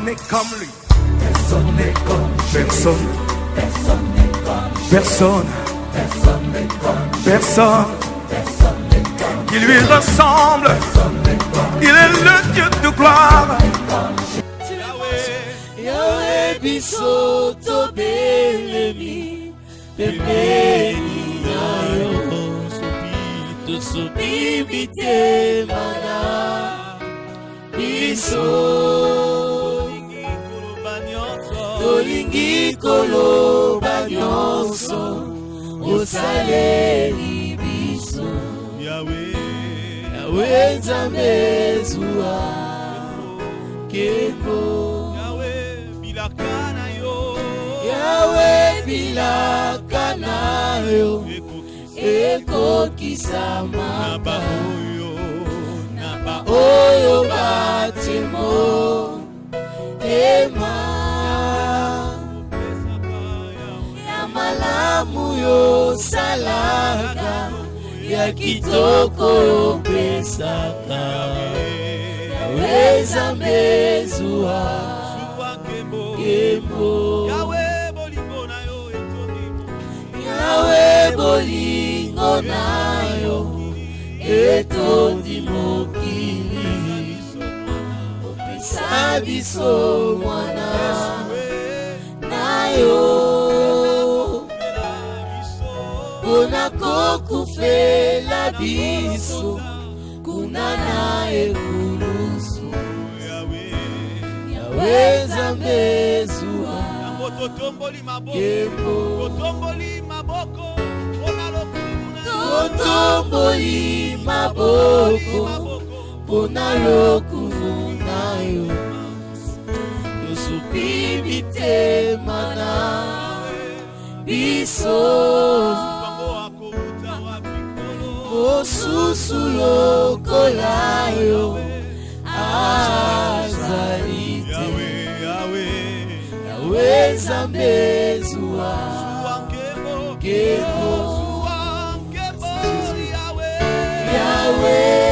Personne n'est comme lui. Personne n'est comme Personne. Personne. Personne. Qui lui ressemble. Il est le Dieu de gloire. Yahweh biso tobelemi pembeni na yo tosopi mitema na biso tolingi koloba nyonso osaleli biso. Yawe. Nzambe zuwa kembo yawe bilaka na yo. Ekokisa maba na baoyo batimo ema ya malamu yosalaka ya kitoko yopesaka yawe nzambe zuwa kembo yawe bolingo na yo etondi mokili. Opesa biso mwana na yo kufela biso diso kunanaye kurusu yaweza mezua kotomboli maboko kotomboli maboko mpona lokuvuna yo yosupi mitema na biso mosusu lokola yo azali te yawe nzambe zuwa nkebo yawe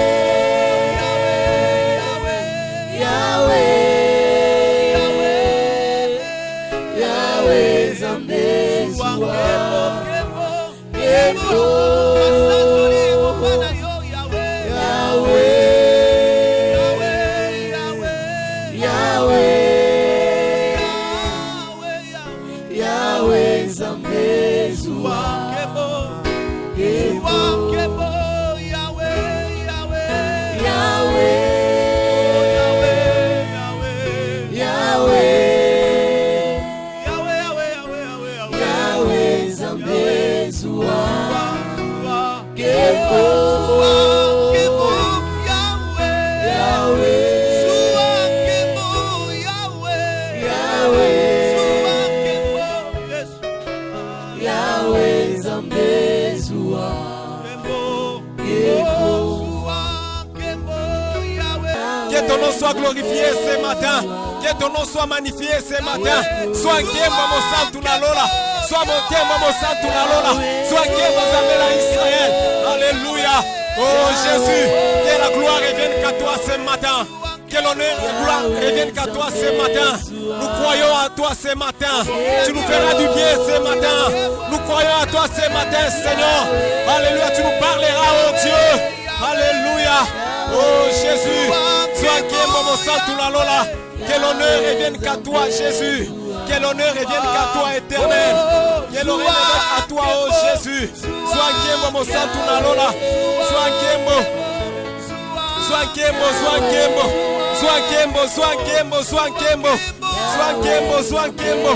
glorifié ce matin. Que ton nom soit magnifié ce matin. Sois Nkemba mon santu na lola. Sois mon Nkemba mon santu na lola. Sois Nkemba Zamela Israël. Alléluia. Oh Jésus, que la gloire revienne qu'à toi ce matin. Que l'honneur et la gloire reviennent qu'à toi ce matin. Nous croyons à toi ce matin. Tu nous feras du bien ce matin. Nous croyons à toi ce matin, Seigneur. Alléluia. Tu nous parleras, oh Dieu. Alléluia. Oh Jésus. Sois Nkemba mon santu na lola. Que l'honneur revienne qu'à toi, Jésus. Que l'honneur revienne qu'à toi, éternel. Que l'honneur revienne à toi, oh Jésus. Sois Nkemba mon santu na lola. Sois Nkemba. Sois Nkembo, sois Nkembo. Sois Nkembo, sois Nkembo, sois Nkembo. Sois Nkembo, sois Nkembo.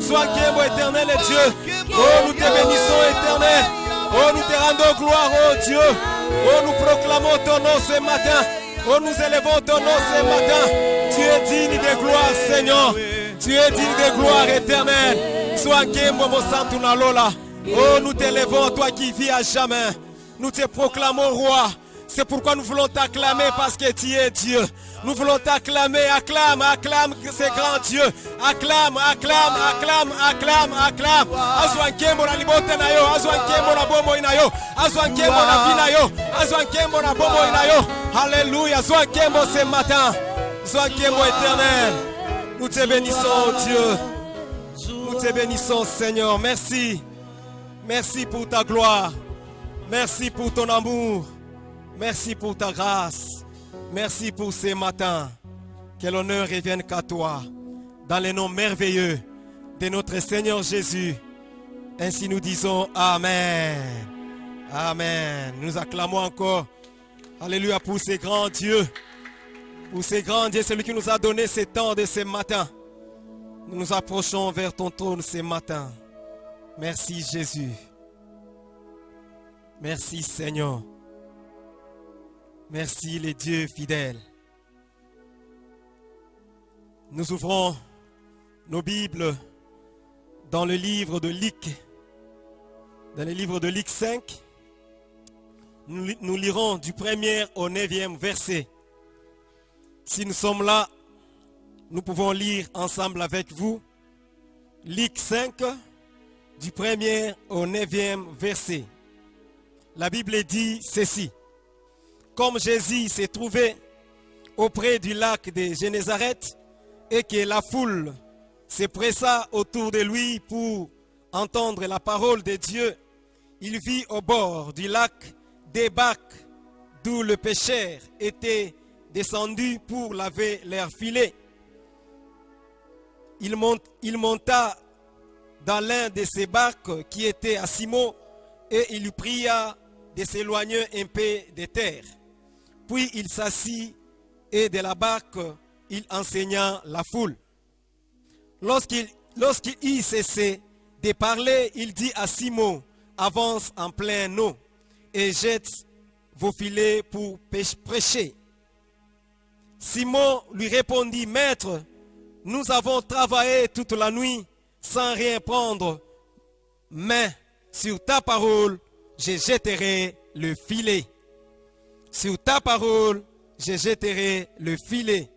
Sois Nkembo, éternel et Dieu. Oh, nous te bénissons, éternel. Oh, nous te rendons gloire, oh Dieu. Oh, nous proclamons ton nom ce matin. Oh, nous élevons ton nom ce matin. Tu es digne de gloire, Seigneur. Tu es digne de gloire éternelle. Sois Nkembo, mon santu na lola. Oh, nous t'élevons, toi qui vis à jamais. Nous te proclamons roi. C'est pourquoi nous voulons t'acclamer parce que tu es Dieu. Nous voulons t'acclamer, acclame, acclame ce grand Dieu. Acclame, acclame, acclame, acclame, acclame. Azwa nkembo na libote na yo, azwa nkembo na bomo ina yo, azwa nkembo na vie na yo, azwa nkembo na ina yo. Alléluia, zwa nkembo ce matin. Zwa nkembo éternel. Nous te bénissons, Dieu. Nous te bénissons, Seigneur. Merci. Merci pour ta gloire. Merci pour ton amour. Merci pour ta grâce. Merci pour ces matins. Que l'honneur revienne qu'à toi. Dans les noms merveilleux de notre Seigneur Jésus. Ainsi nous disons Amen. Amen. Nous acclamons encore. Alléluia pour ces grands dieux. Pour ces grands dieux, celui qui nous a donné ces temps de ce matin. Nous nous approchons vers ton trône ce matin. Merci Jésus. Merci Seigneur. Merci les dieux fidèles. Nous ouvrons nos Bibles dans le livre de Luc. Dans le livre de Luc 5. Nous, li- nous lirons du premier au neuvième verset. Si nous sommes là, nous pouvons lire ensemble avec vous Luc 5, du premier au neuvième verset. La Bible dit ceci. Comme Jésus s'est trouvé auprès du lac de Génézareth et que la foule se pressa autour de lui pour entendre la parole de Dieu, il vit au bord du lac des bacs d'où le pêcheur était descendu pour laver leurs filets. Il, mont- il monta dans l'un de ces barques qui était à Simon et il pria de s'éloigner un peu de terre. Puis il s'assit et de la barque il enseigna la foule. Lorsqu'il lorsqu'il eut cessé de parler, il dit à Simon, avance en plein eau et jette vos filets pour prêcher. Simon lui répondit, Maître, nous avons travaillé toute la nuit sans rien prendre, mais sur ta parole, je jetterai le filet. Sur ta parole, je jetterai le filet.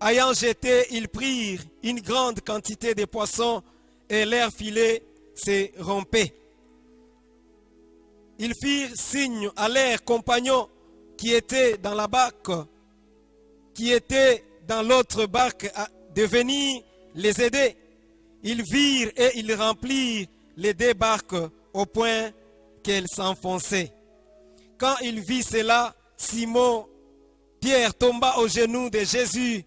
Ayant jeté, ils prirent une grande quantité de poissons et leur filet se rompait. Ils firent signe à leurs compagnons qui étaient dans la barque, qui étaient dans l'autre barque, de venir les aider. Ils virent et ils remplirent les deux barques au point qu'elles s'enfonçaient. Quand il vit cela, Simon, Pierre tomba aux genoux de Jésus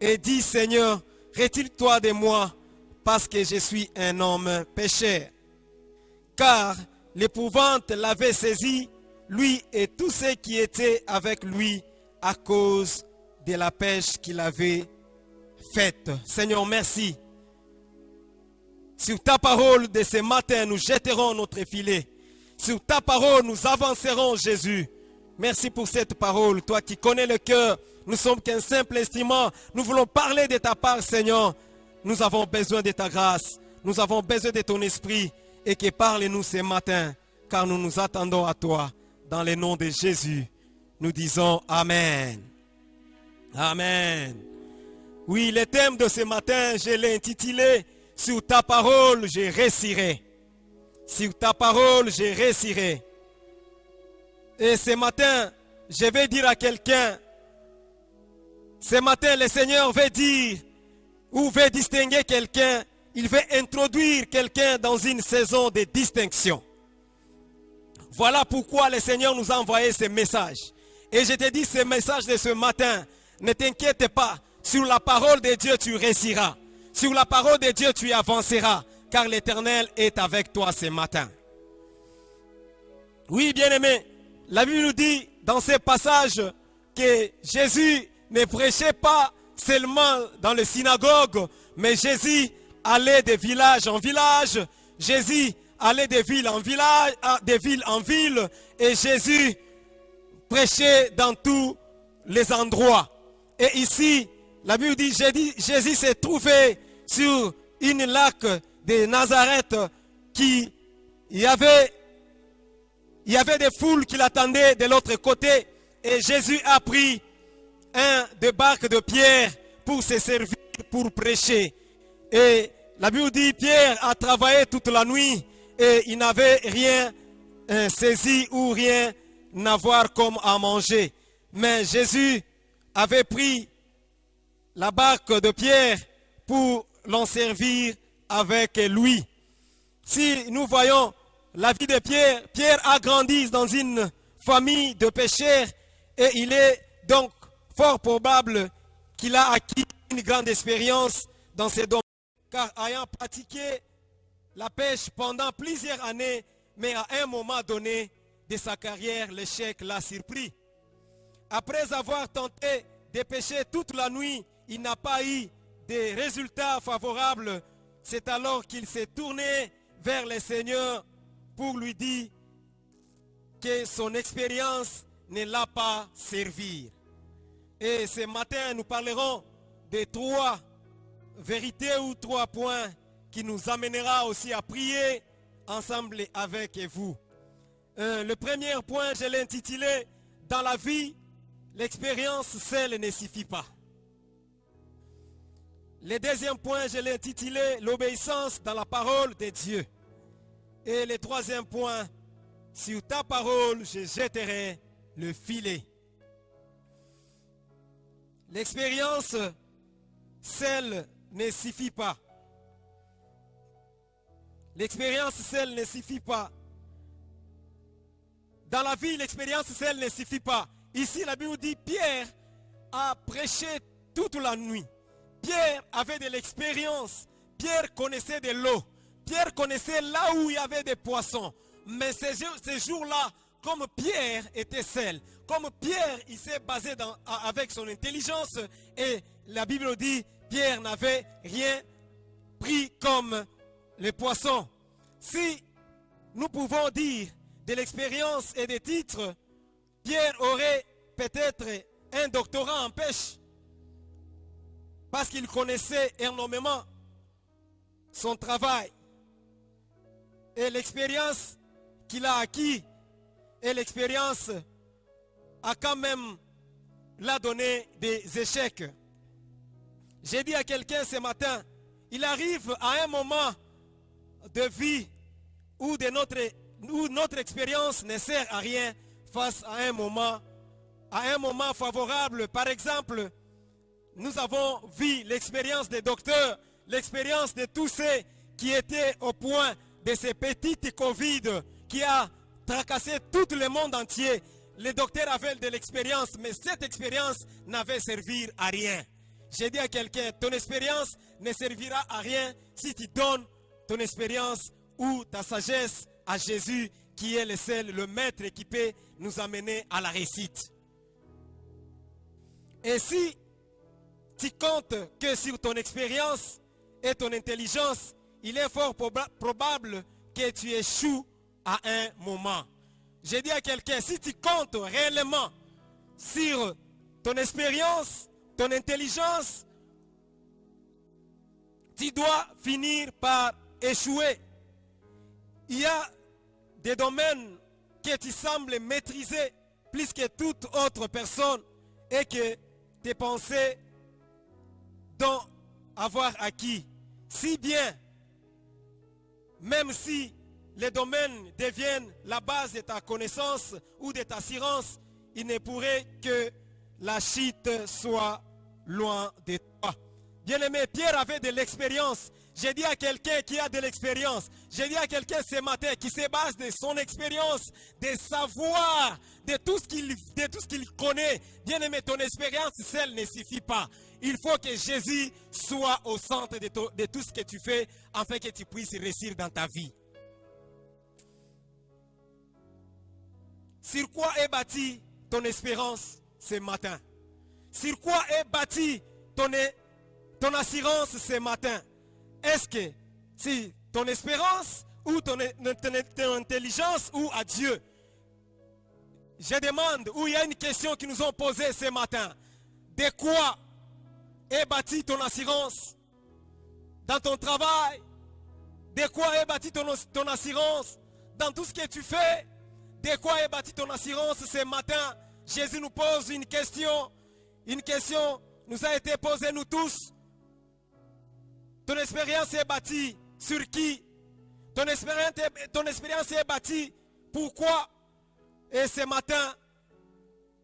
et dit, Seigneur, retire-toi de moi, parce que je suis un homme pécheur. Car l'épouvante l'avait saisi, lui et tous ceux qui étaient avec lui, à cause de la pêche qu'il avait faite. Seigneur, merci. Sur ta parole de ce matin, nous jetterons notre filet. Sur ta parole, nous avancerons, Jésus. Merci pour cette parole. Toi qui connais le cœur, nous sommes qu'un simple instrument. Nous voulons parler de ta part, Seigneur. Nous avons besoin de ta grâce. Nous avons besoin de ton esprit. Et que parle-nous ce matin, car nous nous attendons à toi. Dans le nom de Jésus, nous disons Amen. Amen. Oui, le thème de ce matin, je l'ai intitulé Sur ta parole, je réussirai. Sur ta parole, je réussirai. Et ce matin, je vais dire à quelqu'un, ce matin, le Seigneur veut dire, ou veut distinguer quelqu'un, il veut introduire quelqu'un dans une saison de distinction. Voilà pourquoi le Seigneur nous a envoyé ce message. Et je te dis ce message de ce matin, ne t'inquiète pas, sur la parole de Dieu tu réussiras. Sur la parole de Dieu tu avanceras, car l'Éternel est avec toi ce matin. Oui, bien-aimé, la Bible nous dit dans ce passage que Jésus ne prêchait pas seulement dans les synagogues, mais Jésus allait de village en village, Jésus allait de ville en village, ah, de ville en ville, et Jésus prêchait dans tous les endroits. Et ici, la Bible dit, Jésus, Jésus s'est trouvé sur une lac de Nazareth qui y avait des foules qui l'attendaient de l'autre côté et Jésus a pris un des barques de Pierre pour se servir, pour prêcher. Et la Bible dit Pierre a travaillé toute la nuit et il n'avait rien euh, saisi ou rien à voir comme à manger. Mais Jésus avait pris la barque de Pierre pour l'en servir avec lui. Si nous voyons la vie de Pierre, Pierre a grandi dans une famille de pêcheurs et il est donc fort probable qu'il a acquis une grande expérience dans ces domaines, car ayant pratiqué la pêche pendant plusieurs années, mais à un moment donné de sa carrière, l'échec l'a surpris. Après avoir tenté de pêcher toute la nuit, il n'a pas eu de résultats favorables. C'est alors qu'il s'est tourné vers le Seigneur pour lui dire que son expérience ne l'a pas servi. Et ce matin, nous parlerons de trois vérités ou trois points qui nous amènera aussi à prier ensemble avec vous. Euh, le premier point, je l'ai intitulé Dans la vie, l'expérience seule ne suffit pas. Le deuxième point, je l'ai intitulé L'obéissance dans la parole de Dieu. Et le troisième point, sur ta parole, je jetterai le filet. L'expérience seule ne suffit pas. L'expérience seule ne suffit pas. Dans la vie, l'expérience seule ne suffit pas. Ici, la Bible dit Pierre a prêché toute la nuit. Pierre avait de l'expérience. Pierre connaissait de l'eau. Pierre connaissait là où il y avait des poissons. Mais ces, jours- ces jours-là, comme Pierre était seul, comme Pierre, il s'est basé avec son intelligence, et la Bible dit, Pierre n'avait rien pris comme les poissons. Si nous pouvons dire de l'expérience et des titres, Pierre aurait peut-être un doctorat en pêche parce qu'il connaissait énormément son travail et l'expérience qu'il a acquis et l'expérience a quand même l'a donné des échecs. J'ai dit à quelqu'un ce matin, il arrive à un moment de vie où, notre, expérience ne sert à rien face à un moment favorable. Par exemple, nous avons vu l'expérience des docteurs, l'expérience de tous ceux qui étaient au point de ces petites Covid qui a tracassé tout le monde entier. Les docteurs avaient de l'expérience, mais cette expérience n'avait servi à rien. J'ai dit à quelqu'un, ton expérience ne servira à rien si tu donnes ton expérience ou ta sagesse à Jésus qui est le seul, le maître qui peut nous amener à la réussite. Et tu comptes que sur ton expérience et ton intelligence, il est fort proba- probable que tu échoues à un moment. J'ai dit à quelqu'un, si tu comptes réellement sur ton expérience, ton intelligence, tu dois finir par échouer. Il y a des domaines que tu sembles maîtriser plus que toute autre personne et que tes pensées dont avoir acquis. Si bien, même si les domaines deviennent la base de ta connaissance ou de ta assurance, il ne pourrait que la chute soit loin de toi. Bien-aimé, Pierre avait de l'expérience. J'ai dit à quelqu'un qui a de l'expérience, j'ai dit à quelqu'un ce matin qui se base de son expérience, de savoir, de tout ce qu'il de tout ce qu'il connaît. Bien-aimé, ton expérience seule ne suffit pas. Il faut que Jésus soit au centre de, to- de tout ce que tu fais afin que tu puisses réussir dans ta vie. Sur quoi est bâtie ton espérance ce matin? Sur quoi est bâtie ton, assurance ce matin? Est-ce que c'est ton espérance ou ton, ton- intelligence ou à Dieu? Je demande, où il y a une question qui nous ont posée ce matin. De quoi est bâtie ton assurance Dans ton travail. De quoi est bâtie ton, assurance Dans tout ce que tu fais? De quoi est bâtie ton assurance ce matin? Jésus nous pose une question. Une question nous a été posée nous tous. Ton expérience est bâtie sur qui? Ton expérience, ton expérience est bâtie pourquoi? Et ce matin,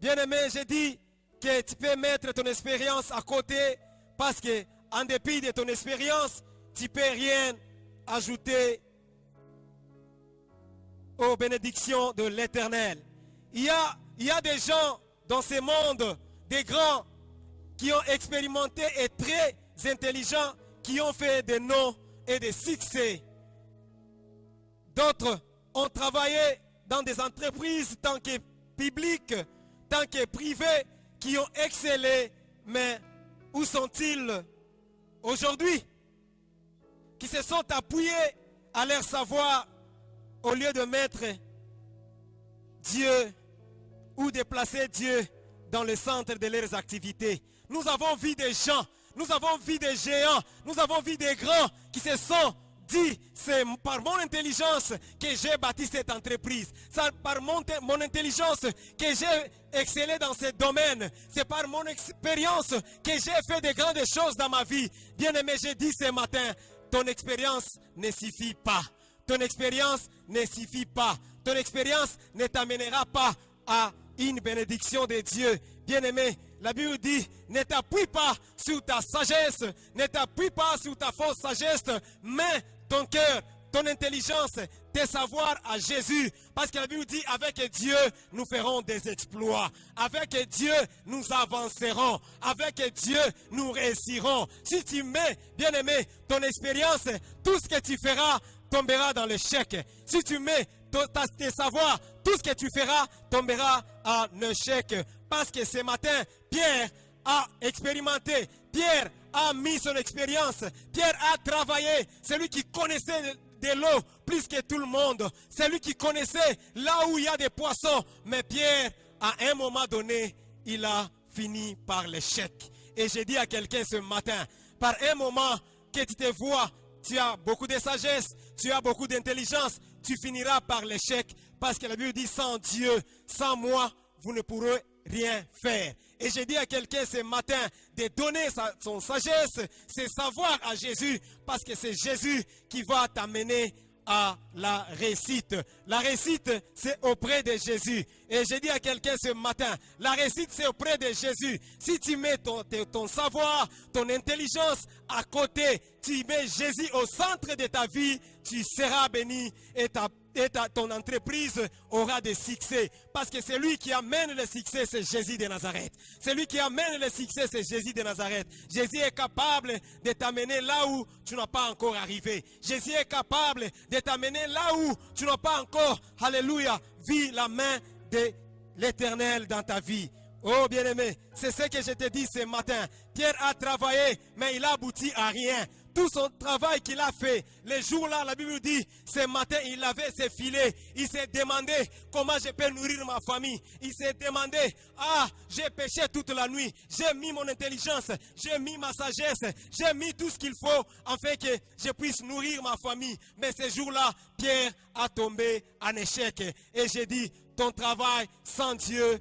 bien aimé, j'ai dit que tu peux mettre ton expérience à côté Parce que, en dépit de ton expérience, tu peux rien ajouter aux bénédictions de l'éternel. Il y a des gens dans ce monde, des grands, qui ont expérimenté et très intelligents, qui ont fait des noms et des succès. D'autres ont travaillé dans des entreprises tant que publiques, tant que privées, qui ont excellé. Mais où sont-ils aujourd'hui? Qui se sont appuyés à leur savoir au lieu de mettre Dieu ou de placer Dieu dans le centre de leurs activités. Nous avons vu des gens, nous avons vu des géants, nous avons vu des grands qui se sont dit, c'est par mon intelligence que j'ai bâti cette entreprise. C'est par mon, mon intelligence que j'ai excellé dans ce domaine. C'est par mon expérience que j'ai fait de grandes choses dans ma vie. Bien aimé, j'ai dit ce matin, ton expérience ne suffit pas. Ton expérience ne suffit pas. Ton expérience ne t'amènera pas à une bénédiction de Dieu. Bien-aimé, la Bible dit, ne t'appuie pas sur ta sagesse, ne t'appuie pas sur ta fausse sagesse, mais ton cœur, ton intelligence, tes savoirs à Jésus. Parce que la Bible dit, avec Dieu, nous ferons des exploits. Avec Dieu, nous avancerons. Avec Dieu, nous réussirons. Si tu mets, bien aimé, ton expérience, tout ce que tu feras tombera dans l'échec. Si tu mets tes savoirs, tout ce que tu feras tombera en échec. Parce que ce matin, Pierre a expérimenté. Pierre a mis son expérience. Pierre a travaillé. C'est lui qui connaissait de l'eau plus que tout le monde. C'est lui qui connaissait là où il y a des poissons. Mais Pierre, à un moment donné, il a fini par l'échec. Et j'ai dit à quelqu'un ce matin, par un moment que tu te vois, tu as beaucoup de sagesse, tu as beaucoup d'intelligence, tu finiras par l'échec. Parce que la Bible dit, sans Dieu, sans moi, vous ne pourrez rien faire. Et j'ai dit à quelqu'un ce matin de donner sa, son sagesse, ses savoirs à Jésus, parce que c'est Jésus qui va t'amener à la réussite. La réussite, c'est auprès de Jésus. Et j'ai dit à quelqu'un ce matin, la réussite, c'est auprès de Jésus. Si tu mets ton, savoir, ton intelligence à côté, tu mets Jésus au centre de ta vie, tu seras béni et ta et ton entreprise aura des succès. Parce que c'est lui qui amène le succès, c'est Jésus de Nazareth. C'est lui qui amène le succès, c'est Jésus de Nazareth. Jésus est capable de t'amener là où tu n'as pas encore arrivé. Jésus est capable de t'amener là où tu n'as pas encore, alléluia, vu la main de l'éternel dans ta vie. Oh bien-aimé, c'est ce que je te dis ce matin. Pierre a travaillé, mais il a abouti à rien tout son travail qu'il a fait. Les jours-là, la Bible dit, ce matin, il avait ses filets. Il s'est demandé comment je peux nourrir ma famille. Il s'est demandé, ah, j'ai péché toute la nuit. J'ai mis mon intelligence, j'ai mis ma sagesse, j'ai mis tout ce qu'il faut afin que je puisse nourrir ma famille. Mais ce jour-là, Pierre a tombé en échec. Et j'ai dit, ton travail sans Dieu,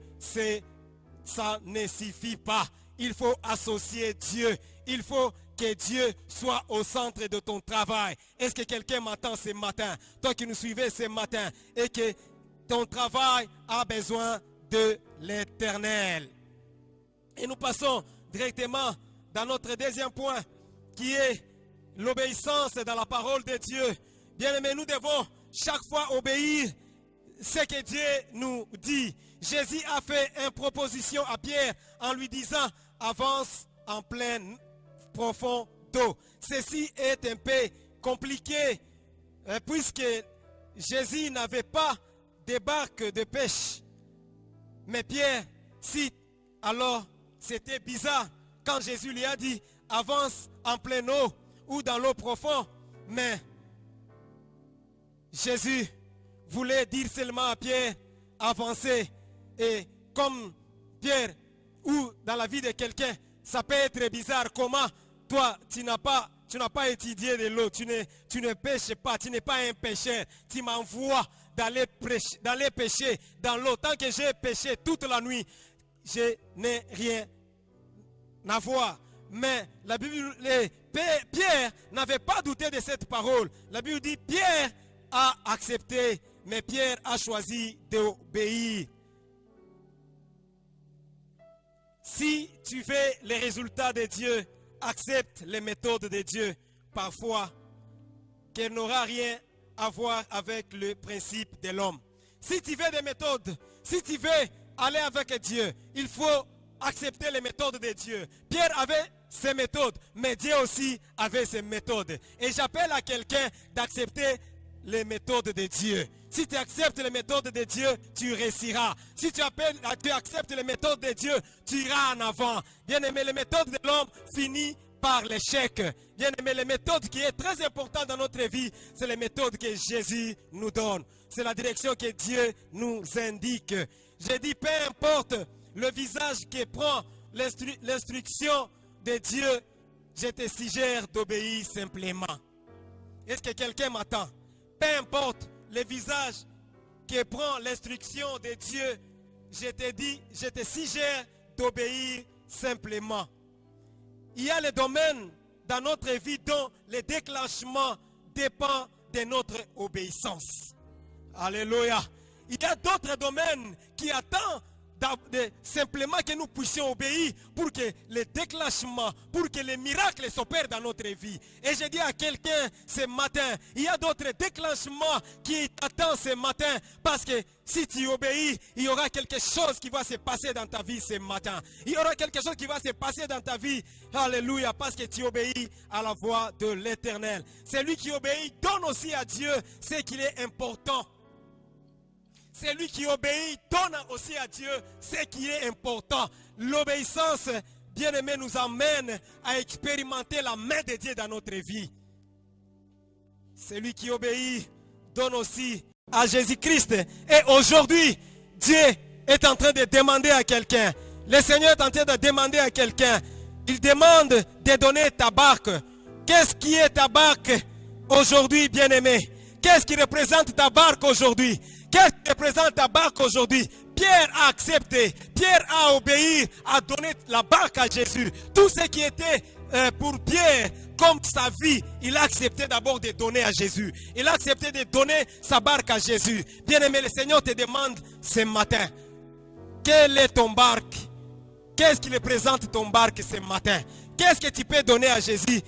ça ne suffit pas. Il faut associer Dieu. Il faut que Dieu soit au centre de ton travail. Est-ce que quelqu'un m'entend ce matin? Toi qui nous suivais ce matin et que ton travail a besoin de l'éternel. Et nous passons directement dans notre deuxième point qui est l'obéissance dans la parole de Dieu. Bien aimé, nous devons chaque fois obéir ce que Dieu nous dit. Jésus a fait une proposition à Pierre en lui disant, avance en pleine profond d'eau. Ceci est un peu compliqué euh, puisque Jésus n'avait pas de barque de pêche. Mais Pierre cite, alors c'était bizarre quand Jésus lui a dit, avance en pleine eau ou dans l'eau profonde. Mais Jésus voulait dire seulement à Pierre, avancer. Et comme Pierre, ou dans la vie de quelqu'un, ça peut être bizarre. Comment toi, tu n'as pas, tu n'as pas étudié de l'eau, tu ne, tu ne pêches pas, tu n'es pas un pêcheur. Tu m'envoies d'aller d'aller pêcher dans l'eau. Tant que j'ai pêché toute la nuit, je n'ai rien à voir. Mais la Bible, Pierre n'avait pas douté de cette parole. La Bible dit, Pierre a accepté, mais Pierre a choisi d'obéir. Si tu fais les résultats de Dieu accepte les méthodes de Dieu, parfois, qu'elle n'aura rien à voir avec le principe de l'homme. Si tu veux des méthodes, si tu veux aller avec Dieu, il faut accepter les méthodes de Dieu. Pierre avait ses méthodes, mais Dieu aussi avait ses méthodes. Et j'appelle à quelqu'un d'accepter les méthodes de Dieu. Si tu acceptes les méthodes de Dieu, tu réussiras. Si tu, appelles, tu acceptes les méthodes de Dieu, tu iras en avant. Bien aimé, les méthodes de l'homme finissent par l'échec. Bien aimé, les méthodes qui est très importante dans notre vie, c'est les méthodes que Jésus nous donne. C'est la direction que Dieu nous indique. J'ai dit, peu importe le visage qui prend l'instru- l'instruction de Dieu, je te suggère d'obéir simplement. Est-ce que quelqu'un m'attend? Peu importe le visage qui prend l'instruction de Dieu, je te dis, je te suggère d'obéir simplement. Il y a les domaines dans notre vie dont le déclenchement dépend de notre obéissance. Alléluia. Il y a d'autres domaines qui attendent simplement que nous puissions obéir pour que le déclenchement, pour que les miracles s'opèrent dans notre vie. Et je dis à quelqu'un ce matin, il y a d'autres déclenchements qui t'attendent ce matin parce que si tu obéis, il y aura quelque chose qui va se passer dans ta vie ce matin. Il y aura quelque chose qui va se passer dans ta vie. Alléluia, parce que tu obéis à la voix de l'Éternel. Celui qui obéit donne aussi à Dieu ce qu'il est important. Celui qui obéit donne aussi à Dieu ce qui est important. L'obéissance, bien aimé, nous amène à expérimenter la main de Dieu dans notre vie. Celui qui obéit donne aussi à Jésus-Christ. Et aujourd'hui, Dieu est en train de demander à quelqu'un. Le Seigneur est en train de demander à quelqu'un. Il demande de donner ta barque. Qu'est-ce qui est ta barque aujourd'hui, bien-aimé? Qu'est-ce qui représente ta barque aujourd'hui? Qu'est-ce qui représente ta barque aujourd'hui? Pierre a accepté, Pierre a obéi, a donné la barque à Jésus. Tout ce qui était euh, pour Pierre comme sa vie, il a accepté d'abord de donner à Jésus. Il a accepté de donner sa barque à Jésus. Bien-aimé, le Seigneur te demande ce matin, quelle est ton barque? Qu'est-ce qui représente ton barque ce matin? Qu'est-ce que tu peux donner à Jésus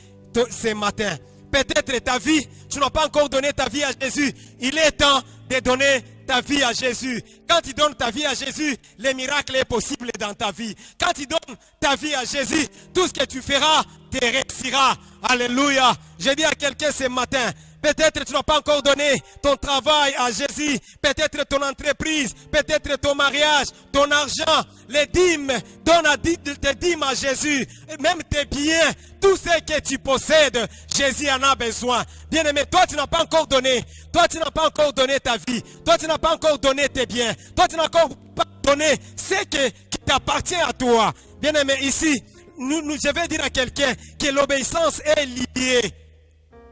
ce matin? Peut-être ta vie, tu n'as pas encore donné ta vie à Jésus. Il est temps de donner ta vie à Jésus. Quand tu donnes ta vie à Jésus, le miracle est possible dans ta vie. Quand tu donnes ta vie à Jésus, tout ce que tu feras te réussira. Alléluia. Je dis à quelqu'un ce matin, Peut-être tu n'as pas encore donné ton travail à Jésus. Peut-être ton entreprise. Peut-être ton mariage, ton argent, les dîmes. Donne à tes dîmes à Jésus. Même tes biens. Tout ce que tu possèdes, Jésus en a besoin. Bien aimé, toi tu n'as pas encore donné. Toi tu n'as pas encore donné ta vie. Toi tu n'as pas encore donné tes biens. Toi tu n'as encore pas donné ce qui t'appartient à toi. Bien aimé, ici, nous, nous- je vais dire à quelqu'un que l'obéissance est liée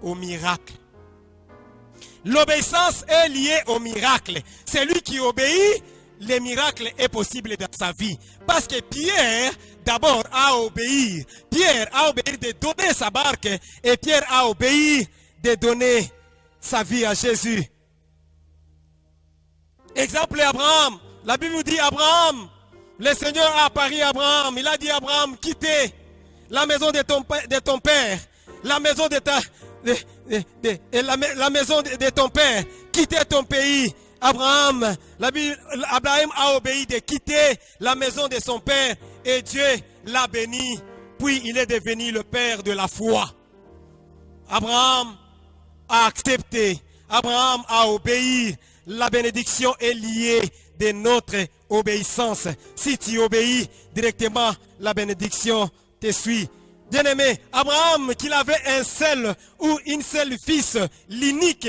au miracle. L'obéissance est liée au miracle. Celui qui obéit, le miracle est possible dans sa vie. Parce que Pierre, d'abord, a obéi. Pierre a obéi de donner sa barque. Et Pierre a obéi de donner sa vie à Jésus. Exemple Abraham. La Bible dit Abraham. Le Seigneur a apparu à Abraham. Il a dit Abraham, quittez la maison de ton, père, la maison de ta, la, ma- la maison de, ton père, quittez ton pays. Abraham, Abraham a obéi de quitter la maison de son père et Dieu l'a béni. Puis il est devenu le père de la foi. Abraham a accepté. Abraham a obéi. La bénédiction est liée de notre obéissance. Si tu obéis directement, la bénédiction te suit. Bien-aimé, Abraham, qu'il avait un seul ou une seule fils, l'unique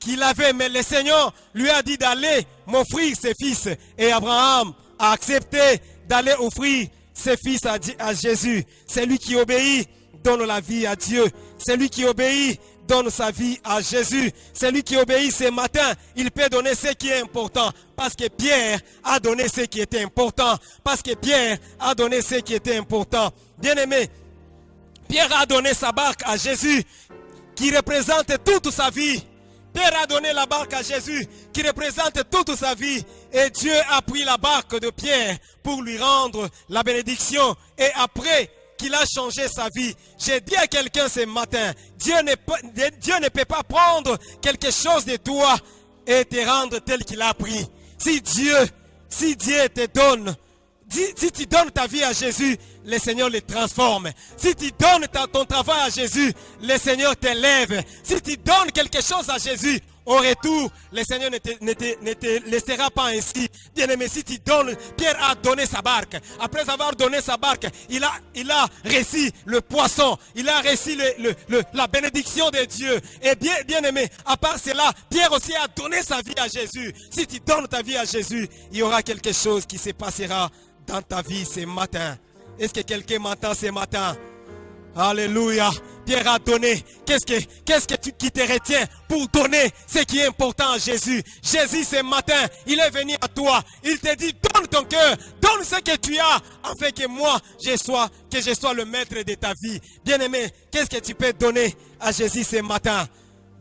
qu'il avait, mais le Seigneur lui a dit d'aller m'offrir ses fils. Et Abraham a accepté d'aller offrir ses fils à, Jésus. C'est lui qui obéit donne la vie à Dieu. Celui qui obéit donne sa vie à Jésus. Celui qui obéit ce matin, il peut donner ce qui est important. Parce que Pierre a donné ce qui était important. Parce que Pierre a donné ce qui était important. Bien-aimé, Pierre a donné sa barque à Jésus qui représente toute sa vie. Pierre a donné la barque à Jésus qui représente toute sa vie. Et Dieu a pris la barque de Pierre pour lui rendre la bénédiction. Et après qu'il a changé sa vie. J'ai dit à quelqu'un ce matin, Dieu ne, peut, pas prendre quelque chose de toi et te rendre tel qu'il a pris. Si Dieu, te donne, si tu donnes ta vie à Jésus, le Seigneur le transforme. Si tu donnes ton travail à Jésus, le Seigneur t'élève. Si tu donnes quelque chose à Jésus, au retour, le Seigneur ne te, laissera pas ainsi. Bien aimé, si tu donnes, Pierre a donné sa barque. Après avoir donné sa barque, il a, il le poisson. Il a le- la bénédiction de Dieu. Et bien, bien aimé, à part cela, Pierre aussi a donné sa vie à Jésus. Si tu donnes ta vie à Jésus, il y aura quelque chose qui se passera dans ta vie ce matin. Est-ce que quelqu'un m'entend ce matin? Alléluia. Pierre a donné. Qu'est-ce que, tu, qui te retient pour donner ce qui est important à Jésus? Jésus ce matin, il est venu à toi. Il te dit, donne ton cœur, donne ce que tu as, afin que moi, je sois, que je sois le maître de ta vie. Bien-aimé, qu'est-ce que tu peux donner à Jésus ce matin?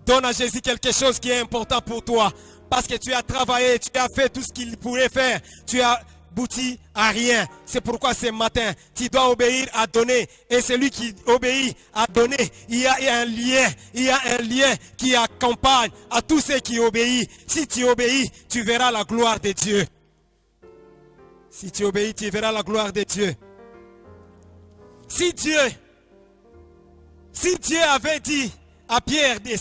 Donne à Jésus quelque chose qui est important pour toi. Parce que tu as travaillé, tu as fait tout ce qu'il pourrait faire. Tu as abouti à rien. C'est pourquoi ce matin, tu dois obéir à donner. Et celui qui obéit à donner, il y a un lien. Il y a un lien qui accompagne à tous ceux qui obéissent. Si tu obéis, tu verras la gloire de Dieu. Si tu obéis, tu verras la gloire de Dieu. Si Dieu, si Dieu avait dit à Pierre de,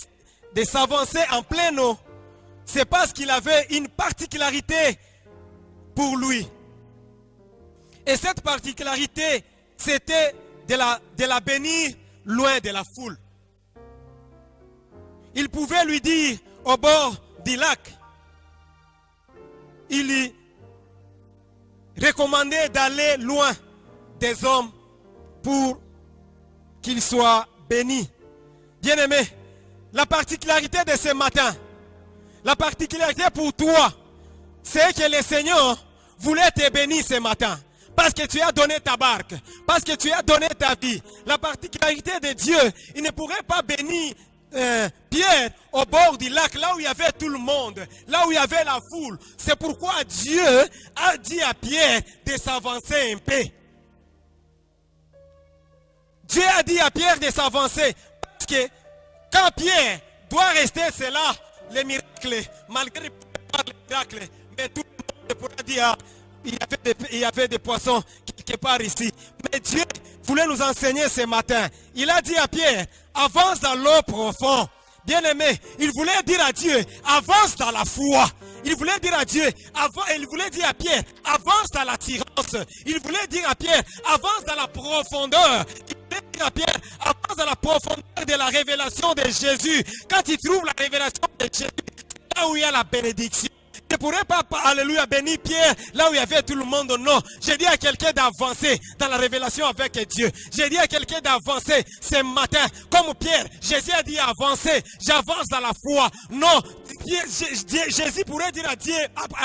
de s'avancer en plein eau, c'est parce qu'il avait une particularité pour lui. Et cette particularité, c'était de la, de la bénir loin de la foule. Il pouvait lui dire au bord du lac, il lui recommandait d'aller loin des hommes pour qu'il soit béni. Bien-aimé, la particularité de ce matin, la particularité pour toi, c'est que le Seigneur voulait te bénir ce matin. Parce que tu as donné ta barque. Parce que tu as donné ta vie. La particularité de Dieu, il ne pourrait pas bénir euh, Pierre au bord du lac, là où il y avait tout le monde, là où il y avait la foule. C'est pourquoi Dieu a dit à Pierre de s'avancer un peu. Dieu a dit à Pierre de s'avancer. Parce que quand Pierre doit rester, c'est là les miracles, malgré les miracles, mais tout le monde pourra dire, il y, avait des, poissons quelque part ici. Mais Dieu voulait nous enseigner ce matin. Il a dit à Pierre, avance dans l'eau profonde. Bien-aimé, il voulait dire à Dieu, avance dans la foi. Il voulait dire à Dieu, il voulait dire à Pierre, avance dans l'attirance. Il voulait dire à Pierre, avance dans la profondeur. Il voulait dire à Pierre, avance dans la profondeur de la révélation de Jésus. Quand il trouve la révélation de Jésus, c'est là où il y a la bénédiction. Je ne pourrais pas, alléluia, bénir Pierre là où il y avait tout le monde. Non, j'ai dit à quelqu'un d'avancer dans la révélation avec Dieu. J'ai dit à quelqu'un d'avancer ce matin. Comme Pierre, Jésus a dit avancer. J'avance dans la foi. Non, Jésus pourrait dire à,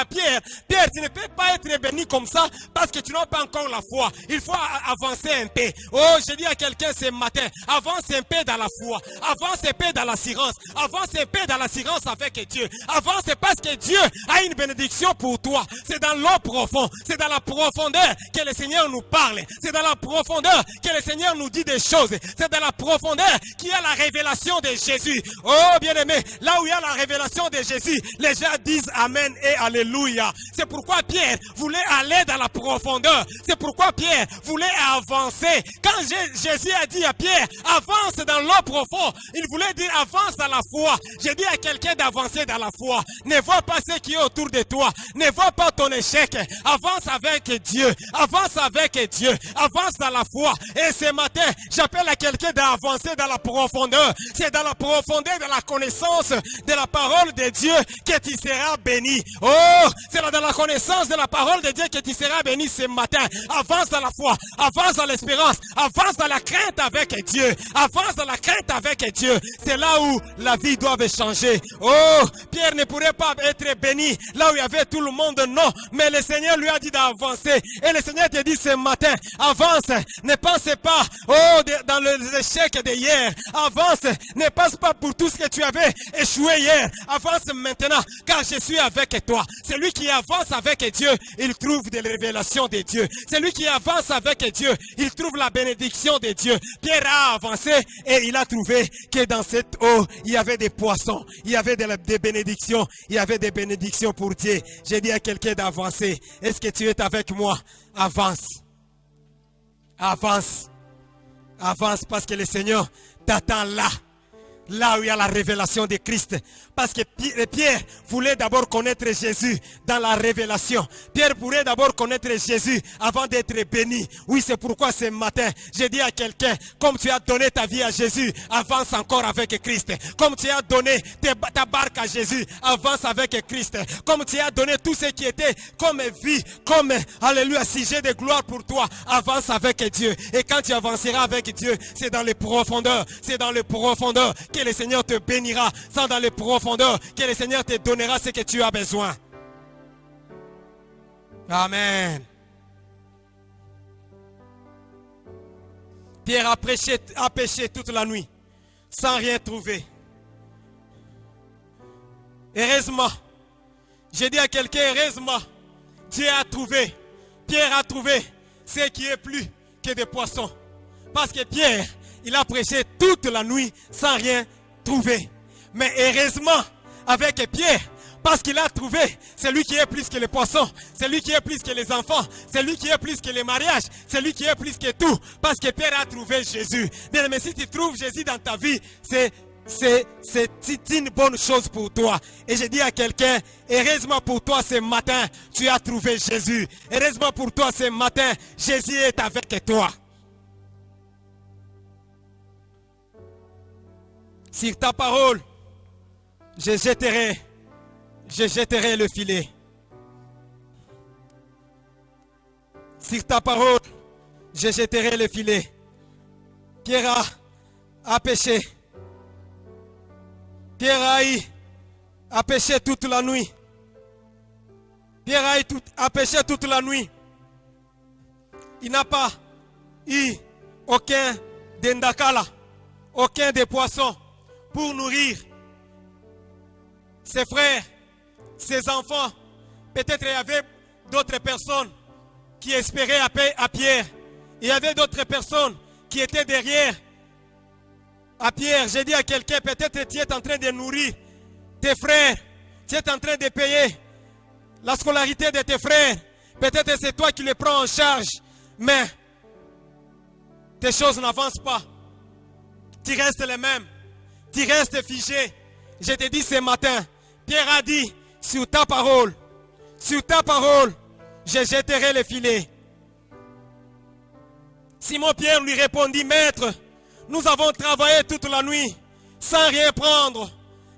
Pierre, Pierre, tu ne peux pas être béni comme ça parce que tu n'as pas encore la foi. Il faut avancer un peu. Oh, j'ai dit à quelqu'un ce matin, avance un peu dans la foi. Avance un peu dans l'assurance. Avance un peu dans l'assurance avec Dieu. Avance parce que Dieu a une bénédiction pour toi. C'est dans l'eau profonde. C'est dans la profondeur que le Seigneur nous parle. C'est dans la profondeur que le Seigneur nous dit des choses. C'est dans la profondeur qu'il y a la révélation de Jésus. Oh, bien-aimé, là où il y a la révélation de Jésus, les gens disent Amen et Alléluia. C'est pourquoi Pierre voulait aller dans la profondeur. C'est pourquoi Pierre voulait avancer. Quand Jé- Jésus a dit à Pierre, avance dans l'eau profonde, il voulait dire avance dans la foi. J'ai dit à quelqu'un d'avancer dans la foi. Ne vois pas ce qui est autour de toi. Ne vois pas ton échec. Avance avec Dieu. Avance avec Dieu. Avance dans la foi. Et ce matin, j'appelle à quelqu'un d'avancer dans la profondeur. C'est dans la profondeur de la connaissance de la parole Dieu que tu seras béni. Oh, c'est dans la connaissance de la parole de Dieu que tu seras béni ce matin. Avance dans la foi. Avance dans l'espérance. Avance dans la crainte avec Dieu. Avance dans la crainte avec Dieu. C'est là où la vie doit changer. Oh, Pierre ne pourrait pas être béni là où il y avait tout le monde. Non, mais le Seigneur lui a dit d'avancer. Et le Seigneur te dit ce matin, avance. Ne pense pas, oh, dans les échecs de hier. Avance. Ne pense pas pour tout ce que tu avais échoué hier. Avance avance maintenant, car je suis avec toi. Celui qui avance avec Dieu, il trouve des révélations de Dieu. Celui qui avance avec Dieu, il trouve la bénédiction de Dieu. Pierre a avancé et il a trouvé que dans cette eau, il y avait des poissons, il y avait des, des bénédictions, il y avait des bénédictions pour Dieu. J'ai dit à quelqu'un d'avancer. Est-ce que tu es avec moi? Avance. Avance. Avance parce que le Seigneur t'attend là. Là où il y a la révélation de Christ. Parce que Pierre voulait d'abord connaître Jésus dans la révélation. Pierre pourrait d'abord connaître Jésus avant d'être béni. Oui, c'est pourquoi ce matin, j'ai dit à quelqu'un, comme tu as donné ta vie à Jésus, avance encore avec Christ. Comme tu as donné ta barque à Jésus, avance avec Christ. Comme tu as donné tout ce qui était comme vie, comme, alléluia, sujet de gloire pour toi, avance avec Dieu. Et quand tu avanceras avec Dieu, c'est dans les profondeurs, c'est dans les profondeurs que le Seigneur te bénira, sans dans les profondeurs, que le Seigneur te donnera ce que tu as besoin. Amen. Pierre a, prêché, a péché toute la nuit, sans rien trouver. Heureusement, j'ai dit à quelqu'un, heureusement, Dieu a trouvé, Pierre a trouvé ce qui est plus que des poissons. Parce que Pierre, il a prêché toute la nuit sans rien trouver. Mais heureusement, avec Pierre, parce qu'il a trouvé celui qui est plus que les poissons, celui qui est plus que les enfants, celui qui est plus que les mariages, celui qui est plus que tout. Parce que Pierre a trouvé Jésus. Bien, mais si tu trouves Jésus dans ta vie, c'est c'est une bonne chose pour toi. Et je dis à quelqu'un, heureusement pour toi ce matin, tu as trouvé Jésus. Heureusement pour toi ce matin, Jésus est avec toi. Sur ta parole, je jetterai, je jetterai le filet. Sur ta parole, je jetterai le filet. Pierre a, a péché. Pierre a, a péché toute la nuit. Pierre a, tout, a péché toute la nuit. Il n'a pas eu aucun dendakala, aucun des poissons pour nourrir ses frères, ses enfants. Peut-être il y avait d'autres personnes qui espéraient à Pierre. Il y avait d'autres personnes qui étaient derrière à Pierre. J'ai dit à quelqu'un, peut-être tu es en train de nourrir tes frères. Tu es en train de payer la scolarité de tes frères. Peut-être c'est toi qui les prends en charge. Mais tes choses n'avancent pas. Tu restes les mêmes tu restes figé. Je te dis ce matin, Pierre a dit, sur ta parole, sur ta parole, je jetterai le filet. Simon-Pierre lui répondit, Maître, nous avons travaillé toute la nuit sans rien prendre,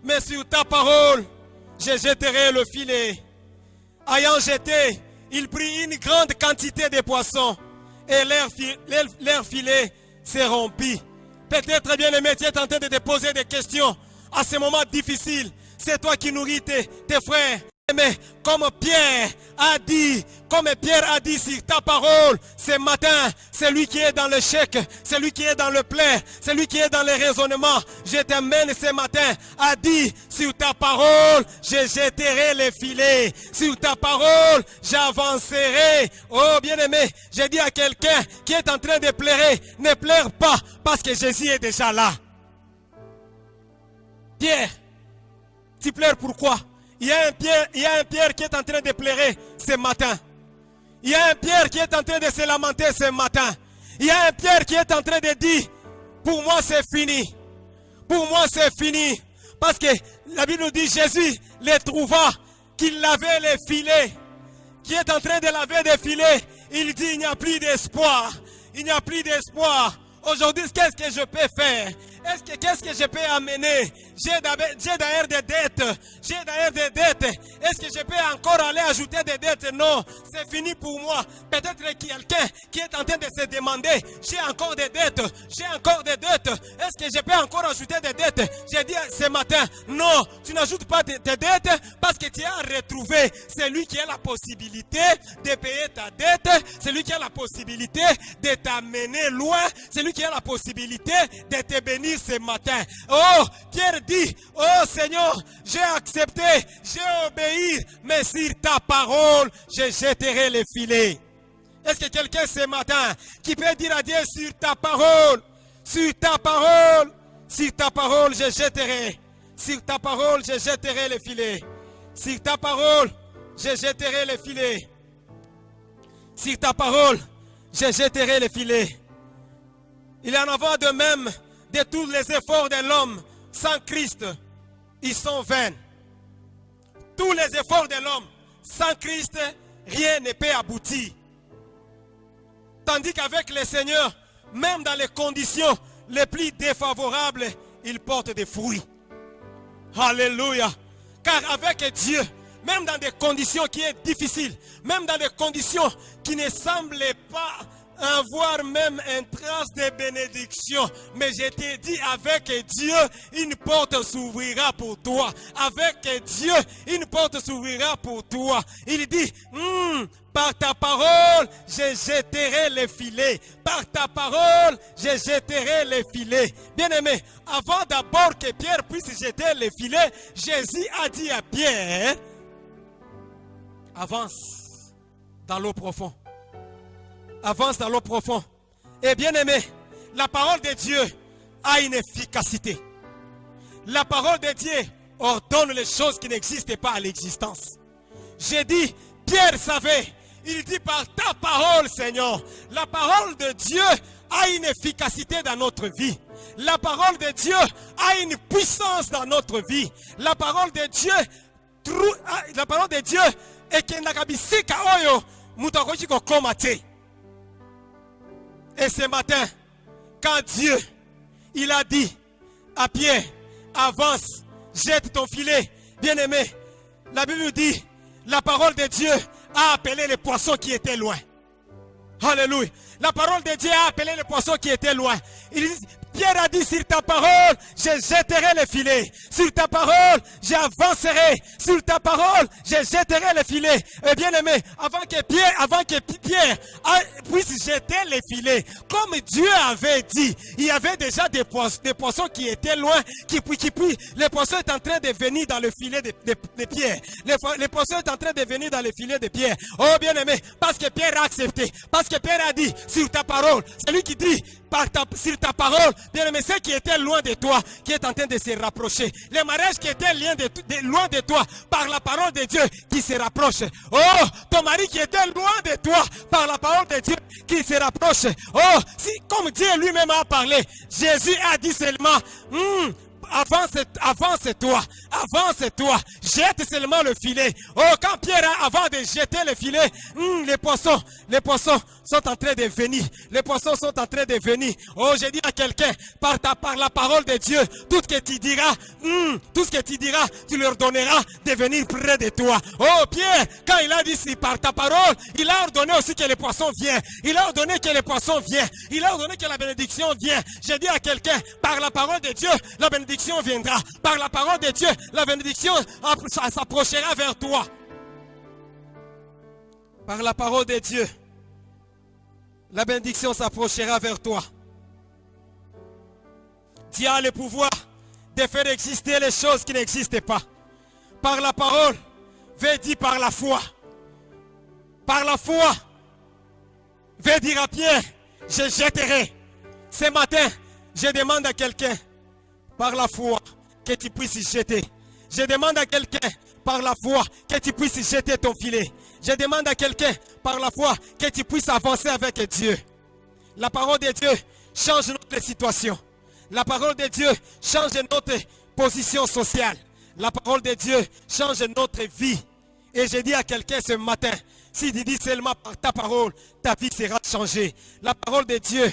mais sur ta parole, je jetterai le filet. Ayant jeté, il prit une grande quantité de poissons et leur, filet s'est rompu. Peut-être, bien aimé, tu es en train de te poser des questions à ce moment difficile. C'est toi qui nourris tes, frères. Mais comme Pierre a dit, comme Pierre a dit sur ta parole ce matin, celui qui est dans le chèque, celui qui est dans le plein, celui qui est dans le raisonnement, je t'amène ce matin a dit sur ta parole, je jetterai les filets. Sur ta parole, j'avancerai. Oh bien-aimé, j'ai dit à quelqu'un qui est en train de pleurer, ne pleure pas parce que Jésus est déjà là. Pierre, tu pleures pourquoi il y, a un Pierre, qui est en train de pleurer ce matin. Il y a un Pierre qui est en train de se lamenter ce matin. Il y a un Pierre qui est en train de dire, pour moi c'est fini. Pour moi c'est fini. Parce que la Bible nous dit, Jésus les trouva, qu'il lavait les filets, qui est en train de laver des filets. Il dit, il n'y a plus d'espoir. Il n'y a plus d'espoir. Aujourd'hui, qu'est-ce que je peux faire? Est-ce que qu'est-ce que je peux amener? J'ai d'ailleurs des dettes. J'ai d'ailleurs des dettes. Est-ce que je peux encore aller ajouter des dettes? Non, c'est fini pour moi. Peut-être quelqu'un qui est en train de se demander, j'ai encore des dettes. J'ai encore des dettes. Est-ce que je peux encore ajouter des dettes? J'ai dit ce matin, non, tu n'ajoutes pas tes dettes parce que tu as retrouvé celui qui a la possibilité de payer ta dette, celui qui a la possibilité de t'amener loin, celui qui a la possibilité de te bénir ce matin. Oh, Pierre oh Seigneur, j'ai accepté, j'ai obéi, mais sur ta parole, je jetterai les filets. Est-ce que quelqu'un ce matin qui peut dire à Dieu sur ta parole, sur ta parole, sur ta parole, je jetterai, sur ta parole, je jetterai les filets. Sur ta parole, je jetterai les filets. Sur ta parole, je jetterai les filets. Il en va de même de tous les efforts de l'homme sans Christ. Ils sont vains. Tous les efforts de l'homme sans Christ, rien ne peut aboutir. Tandis qu'avec le Seigneur, même dans les conditions les plus défavorables, il porte des fruits. Alléluia. Car avec Dieu, même dans des conditions qui sont difficiles, même dans des conditions qui ne semblent pas avoir même une trace de bénédiction. Mais je t'ai dit, avec Dieu, une porte s'ouvrira pour toi. Avec Dieu, une porte s'ouvrira pour toi. Il dit, Hmm, par ta parole, je jetterai les filets. Par ta parole, je jetterai les filets. Bien-aimé, avant d'abord que Pierre puisse jeter les filets, Jésus a dit à Pierre, avance dans l'eau profonde. Avance dans l'eau profonde. Et bien aimé, la parole de Dieu a une efficacité. La parole de Dieu ordonne les choses qui n'existent pas à l'existence. J'ai dit, Pierre savait, il dit par ta parole, Seigneur, la parole de Dieu a une efficacité dans notre vie. La parole de Dieu a une puissance dans notre vie. La parole de Dieu, la parole de Dieu ekendaka et ce matin quand Dieu il a dit à Pierre avance jette ton filet bien aimé la Bible dit la parole de Dieu a appelé les poissons qui étaient loin Alléluia. La parole de Dieu a appelé les poissons qui étaient loin. Pierre a dit, sur ta parole, je jetterai les filets. Sur ta parole, j'avancerai. Sur ta parole, je jetterai les filets. Et bien aimé, avant que Pierre, avant que Pierre puisse jeter les filets, comme Dieu avait dit, il y avait déjà des poissons, qui étaient loin, qui, puis- qui, puis, les poissons étaient en train de venir dans le filet de, Pierre. Les, po- les poissons étaient en train de venir dans le filet de Pierre. Oh bien aimé, parce que Pierre a accepté, parce que Pierre a dit, sur ta parole, celui qui dit, par ta, sur ta parole, bien aimé, ceux qui étaient loin de toi, qui est en train de se rapprocher. Les mariages qui étaient loin de, toi, par la parole de Dieu, qui se rapprochent. Oh, ton mari qui était loin de toi, par la parole de Dieu, qui se rapproche. Oh, si, comme Dieu lui-même a parlé, Jésus a dit seulement, Hmm, avance, avance-toi, avance-toi, jette seulement le filet. Oh, quand Pierre, avant de jeter le filet, hmm, les poissons, les poissons sont en train de venir. Les poissons sont en train de venir. Oh, j'ai dit à quelqu'un, par, ta, par la parole de Dieu, tout ce que tu diras, hmm, tout ce que tu diras, tu leur donneras de venir près de toi. Oh, Pierre, quand il a dit si par ta parole, il a ordonné aussi que les poissons viennent. Il a ordonné que les poissons viennent. Il a ordonné que la bénédiction vienne. J'ai dit à quelqu'un, par la parole de Dieu, la bénédiction viendra. Par la parole de Dieu, la bénédiction s'approchera vers toi. Par la parole de Dieu, la bénédiction s'approchera vers toi. Dieu a le pouvoir de faire exister les choses qui n'existent pas. Par la parole, veut dire par la foi. Par la foi, veut dire à Pierre, je jetterai. Ce matin, je demande à quelqu'un, par la foi, que tu puisses jeter. Je demande à quelqu'un, par la foi, que tu puisses jeter ton filet. Je demande à quelqu'un, par la foi, que tu puisses avancer avec Dieu. La parole de Dieu change notre situation. La parole de Dieu change notre position sociale. La parole de Dieu change notre vie. Et je dis à quelqu'un ce matin, si tu dis seulement par ta parole, ta vie sera changée. La parole de Dieu,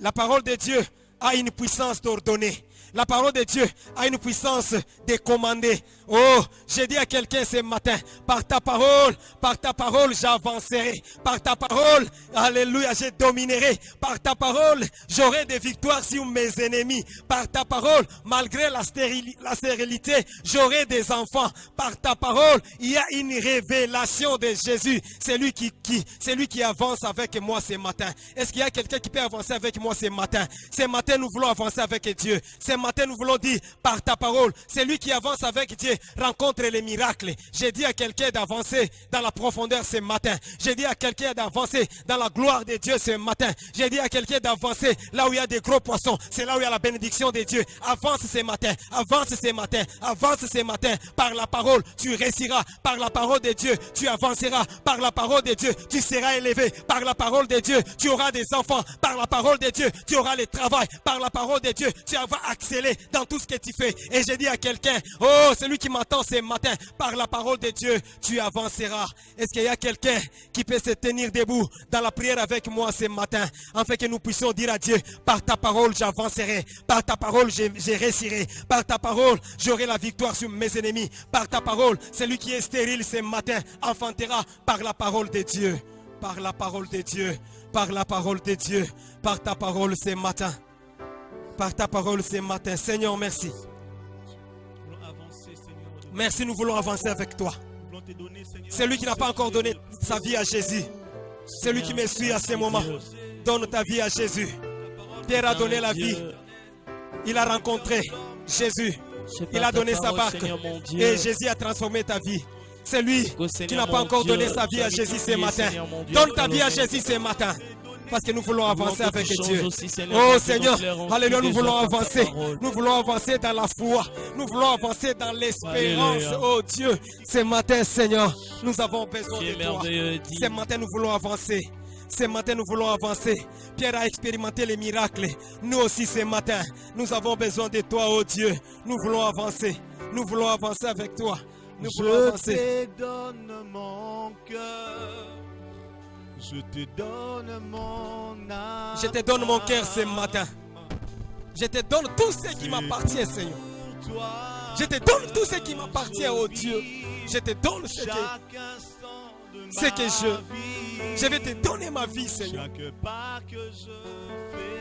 la parole de Dieu a une puissance d'ordonner. La parole de Dieu a une puissance de commander. Oh, j'ai dit à quelqu'un ce matin, par ta parole, par ta parole, j'avancerai. Par ta parole, alléluia, je dominerai. Par ta parole, j'aurai des victoires sur mes ennemis. Par ta parole, malgré la, stérili- la stérilité, j'aurai des enfants. Par ta parole, il y a une révélation de Jésus. C'est lui qui, lui qui avance avec moi ce matin. Est-ce qu'il y a quelqu'un qui peut avancer avec moi ce matin? Ce matin, nous voulons avancer avec Dieu. Matin, nous voulons dire par ta parole, c'est lui qui avance avec Dieu, rencontre les miracles. J'ai dit à quelqu'un d'avancer dans la profondeur ce matin. J'ai dit à quelqu'un d'avancer dans la gloire de Dieu ce matin. J'ai dit à quelqu'un d'avancer là où il y a des gros poissons. C'est là où il y a la bénédiction de Dieu. Avance ce matin, avance ce matin, avance ce matin. Par la parole, tu réussiras. Par la parole de Dieu, tu avanceras. Par la parole de Dieu, tu seras élevé. Par la parole de Dieu, tu auras des enfants. Par la parole de Dieu, tu auras le travail. Par la parole de Dieu, tu vas dans tout ce que tu fais. Et j'ai dit à quelqu'un, oh, celui qui m'entend ce matin, par la parole de Dieu, tu avanceras. Est-ce qu'il y a quelqu'un qui peut se tenir debout dans la prière avec moi ce matin, afin que nous puissions dire à Dieu, par ta parole, j'avancerai. Par ta parole, je réussirai. Par ta parole, j'aurai la victoire sur mes ennemis. Par ta parole, celui qui est stérile ce matin enfantera par la parole de Dieu. Par la parole de Dieu. Par la parole de Dieu. Par ta parole ce matin. Par ta parole ce matin. Seigneur, merci. Merci, nous voulons avancer avec toi. Nous voulons te donner, Seigneur. C'est lui qui n'a pas encore donné sa vie à Jésus. C'est lui qui me suit à ce moment. Donne ta vie à Jésus. Pierre a donné la vie. Il a rencontré Jésus. Il a donné sa barque. Et Jésus a transformé ta vie. C'est lui qui n'a pas encore donné sa vie à Jésus ce matin. Donne ta vie à Jésus ce matin. Parce que nous voulons avancer avec Dieu. Oh Seigneur, Alléluia, nous voulons avancer. Nous voulons avancer dans la foi. Nous voulons avancer dans l'espérance. Oh Dieu, ce matin, Seigneur, nous avons besoin de toi. Ce matin, nous voulons avancer. Ce matin, nous voulons avancer. Pierre a expérimenté les miracles. Nous aussi, ce matin, nous avons besoin de toi, oh Dieu. Nous voulons avancer. Nous voulons avancer avec toi. Nous voulons Je avancer. te donne mon cœur. Je te donne mon âme. Je te donne mon cœur ce matin. Je te donne tout ce qui m'appartient, Seigneur. Je te donne tout ce qui m'appartient, oh Dieu. Je te donne ce que ce que je- je vais te donner ma vie, Seigneur.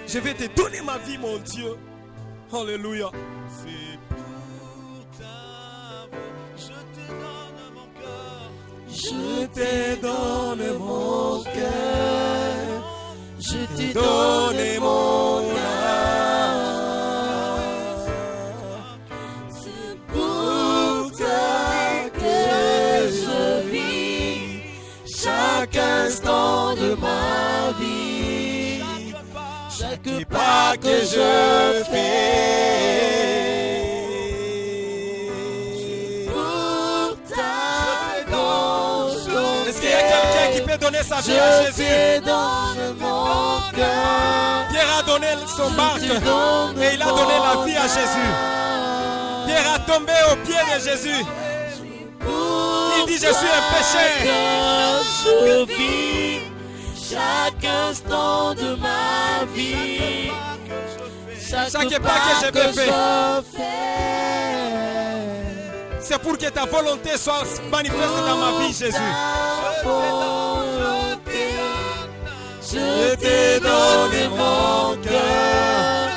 Je vais te donner ma vie, mon Dieu. Alléluia. Je te donne mon cœur, je te donne mon âme. C'est pour toi que je vis chaque instant de ma vie, chaque pas que je fais. Sa vie à Jésus. Pierre a donné son barque et il a donné la vie à Jésus. Pierre a tombé au pied de Jésus. Il dit, je suis un pécheur. Je vis chaque instant de ma vie. Chaque, pas que je fais. C'est pour que ta volonté soit manifeste dans ma vie, Jésus. Je te donne mon cœur.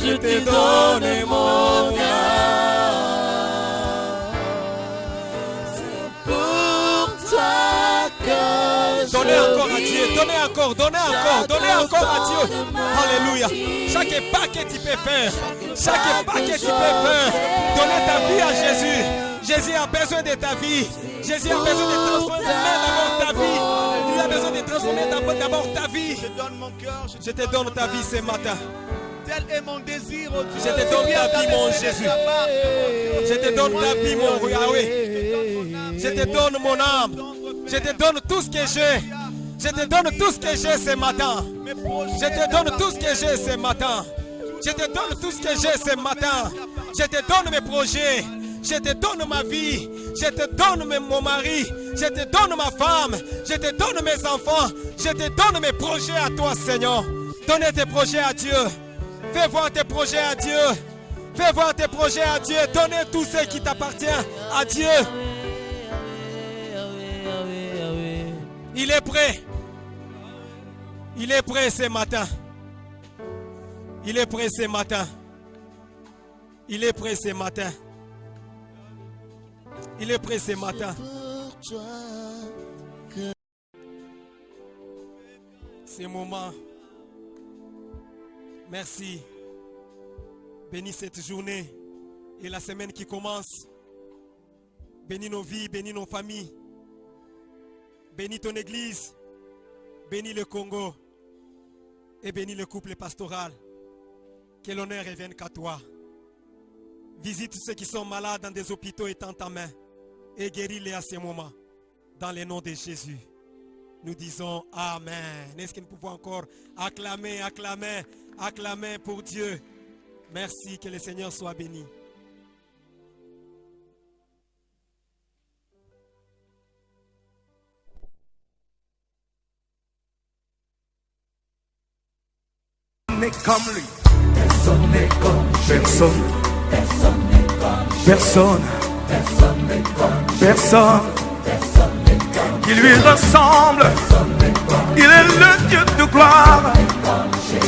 Je te donne mon âme. C'est pour toi que je Donnez encore encore, donnez encore, donnez encore à Dieu. Alléluia. Chaque pas que tu peux faire, chaque pas que tu peux faire, donnez ta vie à Jésus. Jésus a besoin de ta vie. Jésus a besoin de transformer d'abord ta vie. Il a besoin de transformer d'abord- ta vie. Je donne mon cœur. Je te donne ta vie ce matin. Tel est mon désir, oh Dieu. Je te donne ta vie, mon Jésus. Je te donne ta vie, mon Yahweh. Je te donne mon âme. Je te donne tout ce que j'ai. Je te donne tout ce que j'ai ce matin. Je te donne tout ce que j'ai ce matin. Je te donne tout ce que j'ai ce matin. Je te donne mes projets. Je te donne ma vie. Je te donne mon mari. Je te donne ma femme. Je te donne mes enfants. Je te donne mes projets à toi, Seigneur. Donnez tes projets à Dieu. Fais voir tes projets à Dieu. Fais voir tes projets à Dieu. Donnez tout ce qui t'appartient à Dieu. Il est prêt. Il est prêt ce matin. Il est prêt ce matin. Il est prêt ce matin. Il est prêt ce matin. Ces moments. Merci. Bénis cette journée et la semaine qui commence. Bénis nos vies, bénis nos familles. Bénis ton église. Bénis le Congo. Et bénis le couple pastoral. Que l'honneur revienne qu'à toi. Visite ceux qui sont malades dans des hôpitaux étant ta main. Et guéris-les à ce moment. Dans le nom de Jésus. Nous disons Amen. Est-ce que nous pouvons encore acclamer, acclamer, acclamer pour Dieu? Merci, que le Seigneur soit béni. N'est comme lui. Personne n'est comme personne. Personne. Personne. Qui lui ressemble. Il est le Dieu de gloire.